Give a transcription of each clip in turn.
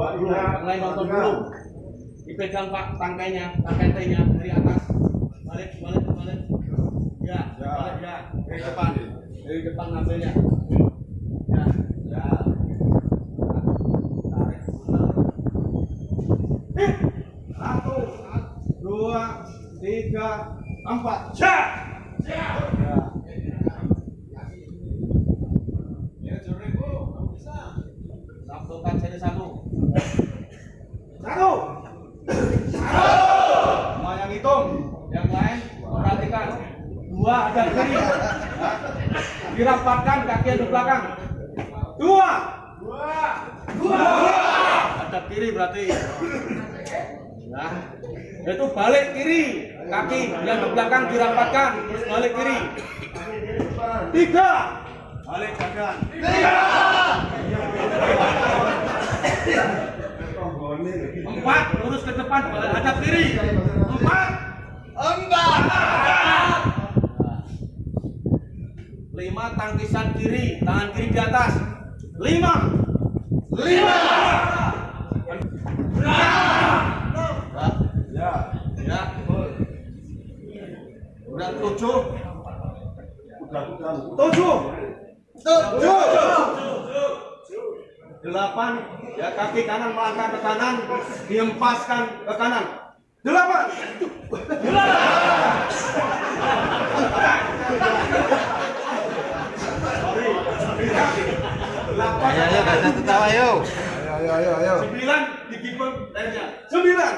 dulu, lain nonton dulu. Dipegang Pak tangkainya, tangkainya dari atas. Balik, balik, balik. Ya, balik ya. Dari depan, dari depan ngambilnya. Ya, ya. Tarik. Eh, Satu, dua, tiga, empat. Ya. Ya. Lakukan sini satu. Satu. Satu. Semua yang hitung. Yang lain perhatikan. Dua ada kiri. Dirapatkan kaki di belakang. Dua. Dua. Dua. Ada kiri berarti. Nah, itu balik kiri. Kaki yang di belakang dirapatkan. Terus balik kiri. Tiga. Balik kanan. Empat, lurus ke depan, hadap kiri. Empat. Empat. Lima, tangkisan kiri, tangan kiri di atas. Lima. Lima. Ya. Ya. Udah tujuh. Tujuh. Tujuh. Delapan, ya kaki kanan melangkah ke kanan, diempaskan ke kanan. Delapan. Delapan. Ayo, ayo, gak tertawa, ayo. Ayo, ayo, ayo. Sembilan digibeng lainnya. Sembilan.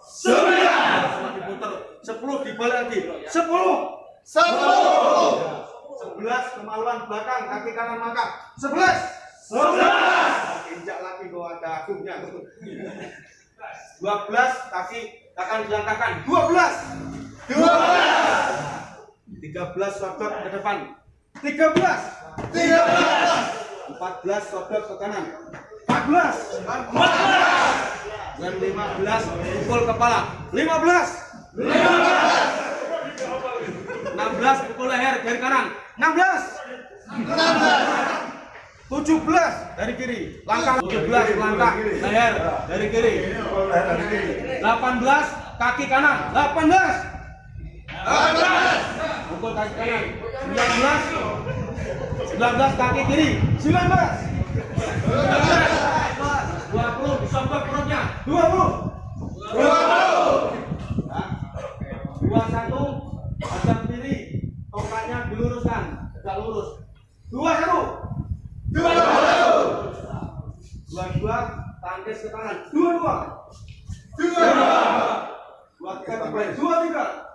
Sembilan. Diputer. Sepuluh dibalik lagi. Sepuluh. Sepuluh. Sebelas kemaluan belakang, kaki kanan mangkak. Sebelas. Sebelas. Injak lagi bahwa ada agungnya. Dua belas kaki akan dilangkahkan. Dua belas. Dua belas. Tiga belas sodot ke depan. Tiga belas. Tiga belas. Empat belas sodot ke kanan. Empat belas. Empat belas. Dan lima belas pukul kepala. Lima belas. Lima belas. Enam belas pukul leher dari kanan. Enam belas. Enam belas. 17 dari kiri. Langkah 17 langkah leher dari kiri. 18 kaki kanan. 18. 18 pukul kaki kanan 19 19 kaki kiri 19 19 20 disobek perutnya 20 20 21 kiri tongkatnya diluruskan tidak lurus 21 22 tangkis ke tangan 22 22 23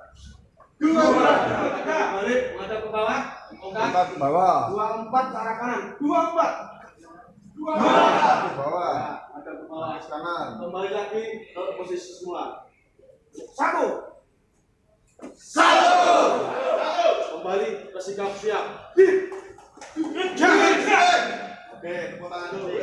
23 balik menghadap ke bawah ongkat ke bawah. dua empat ke arah kanan. Dua empat. Dua Ke empat bawah. menghadap ke bawah. Ke kanan. kembali lagi ke posisi semula. Satu. Satu. Kembali ke sikap siap. Hit. Jangan. Oke, tepuk tangan dulu.